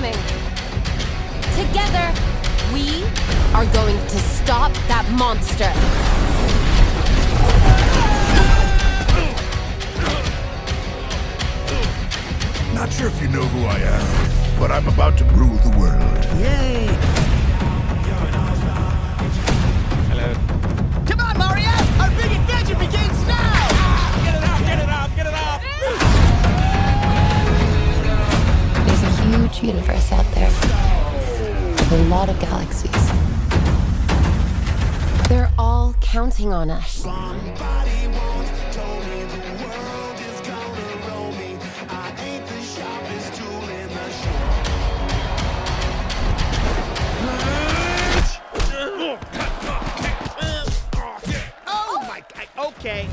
coming. Together, we are going to stop that monster. Not sure if you know who I am, but I'm about to rule the universe out there. A lot of galaxies. They're all counting on us. Oh okay.